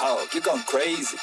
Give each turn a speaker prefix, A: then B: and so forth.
A: dog. You're going crazy.